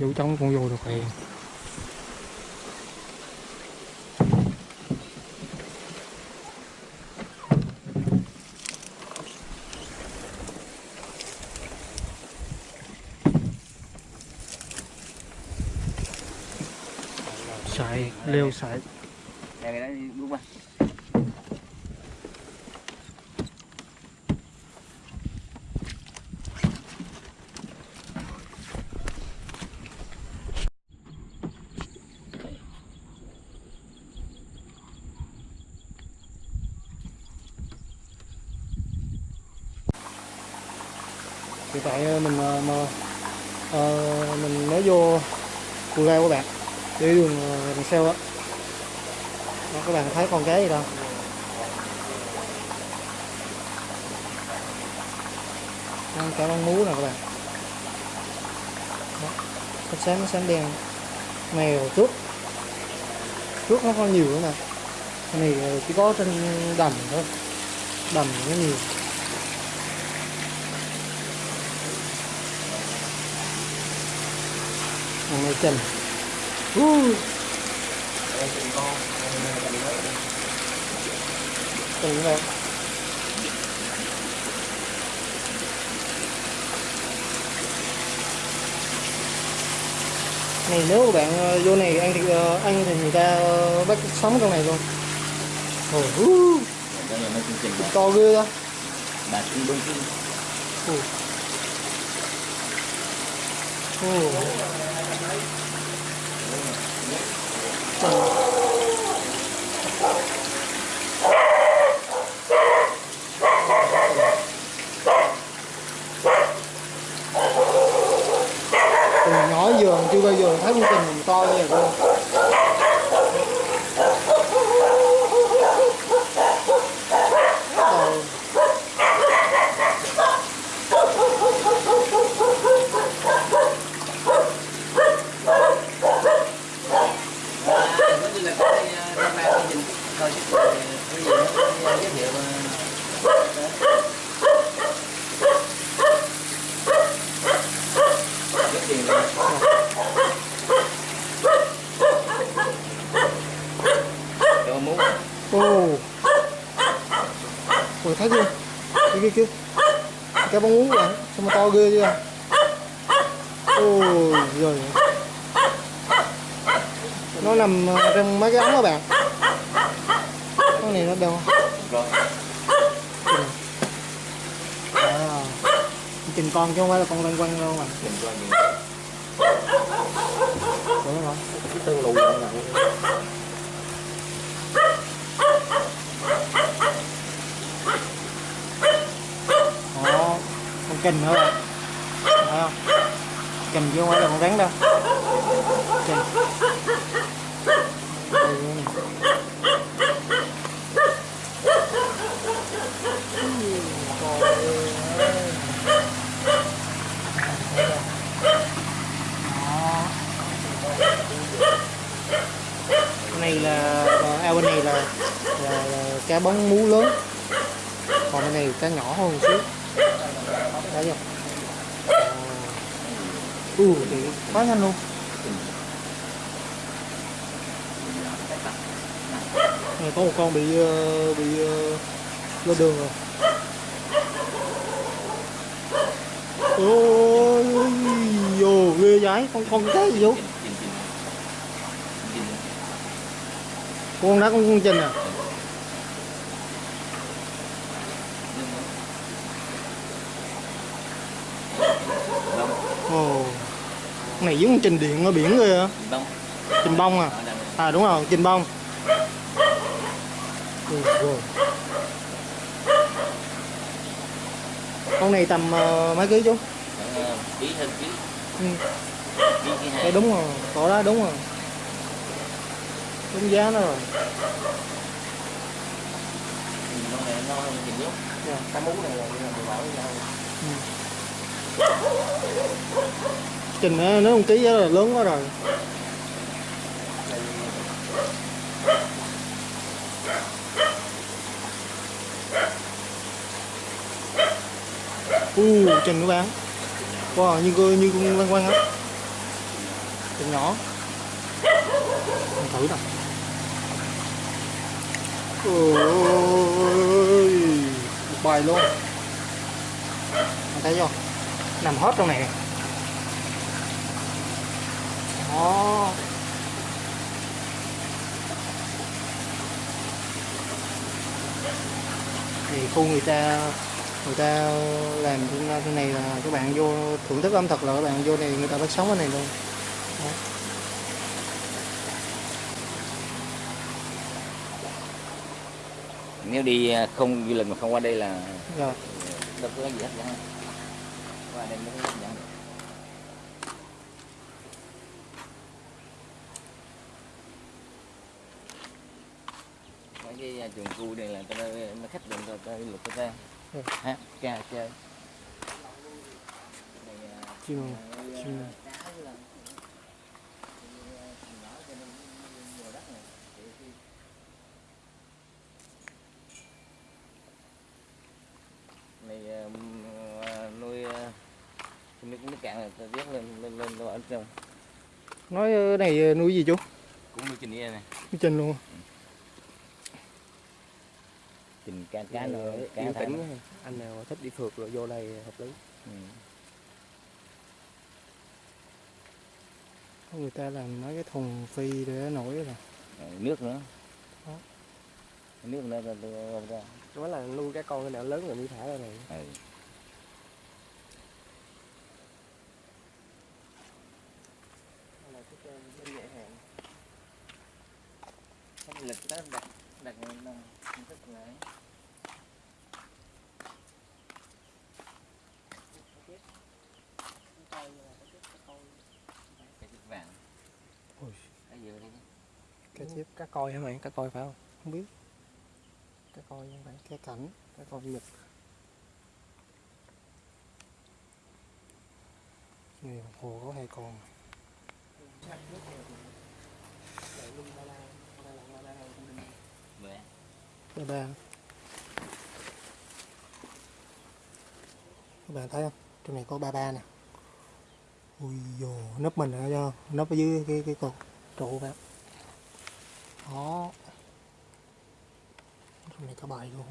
vô trong con vô được rồi sài leo sài hiện tại ờ, mình ờ, mà, à, mình mới vô cù lao các bạn. Đi đường đằng sau á. Đó, các bạn thấy con cái gì đâu. Con cá con mú nè các bạn. Đó, nó sáng nó sáng đen. Mèo trước. Trước nó có nhiều nữa nè. Này chỉ có trên đầm thôi. Đầm nó nhiều. Thằng này trình uh. Trình đây này nếu mà bạn ờ, vô này ăn thì ờ, ăn thì người ta ờ, bắt sống trong này luôn Ồ, uh, to ghê đó đông kinh. Ồ. Ồ. right? Cái gì nó giới thiệu Rất tiền. Cho. Ôi thấy chưa? Kia kia kia. Cái bóng uống vậy, sao mà to ghê chưa? Ôi giời. Nó nằm ờ, trong mấy cái ống đó bạn. Con này nó đâu? rồi. À. Trình con chứ không phải là con lăng quăng đâu mà. Đừng coi gì. Đúng không? Cái tương lù nè. Đó, con kình nữa không? Kình chứ không phải là con rắn đâu. Kình. Đây nữa nè. Ui, trời ơi. Đó. Cái này là ao bên này là, là, là cá bóng mú lớn. Còn bên này cá nhỏ hơn một xíu. Thấy chưa ờ. ừ thì quá nhanh luôn. Này có một con bị ờ, bị ờ, lên đường rồi. Ôi ôi ghê giái con con cái gì vô Chình, chình, chình. Chình con đó con con trình à? Ồ con này giống con trình điện ở biển rồi Đông. trình bông à? À đúng rồi trình bông. Con này tầm ờ, mấy ký chú? Ờ, ký hơn ký. ừ. Ký ký đúng rồi cỏ đó đúng rồi đúng giá nó rồi. Con này ngon hơn chị nhóc dạ. cá mú này là mình bỏ vô chừng nó nó không ký giá là lớn quá rồi. U uh, trình của bạn wow như như, như con quan quan á. Trình nhỏ. Mình thử nào ôi một bài luôn. Thấy không, nằm hết trong này đó. Thì khu người ta người ta làm thế này là các bạn vô thưởng thức ẩm thực là các bạn vô này người ta bắt sống ở này luôn. Đó. Nếu đi à, không du lịch mà không qua đây là Rồi. đâu có gì hết cả qua đây mới hấp dẫn được. Mấy cái à, trường khu này là tao nó khách đường tao tao lục tao ta Ừ. ha ca chơi Này, à, chim à, chim cá với là- à, nhỏ cho nên nhiều đất này Thì khi- này à, m- à, nuôi à, nước lên lên lên lên ở trong nói ờ, này ờ, nuôi gì chú? Cũng nuôi trình này. Nuôi chân luôn trình cá cá Ờ, cá quá. anh nào thích đi phượt rồi vô đây hợp lý. Ừ. người ta làm mấy cái thùng phi để nổi rồi. Rồi nước nữa. Đó. nước nữa ta- ta- nói là nuôi cái con cái nào lớn rồi mới thả ra này. Ừ. Không lịch đó đặt đặt nó rất là ấy. cái chữ vàng Ôi. cái gì đây chép cá coi hả mày? Cá coi phải không? Không biết. Cá coi không phải cái cảnh cá coi nhật này hồ có hai con. Ba ba. Các bạn thấy không? Trong này có ba ba nè. Ui dồ nấp mình ở cho nấp ở dưới cái cái cột trụ bạn đó trong này có bài luôn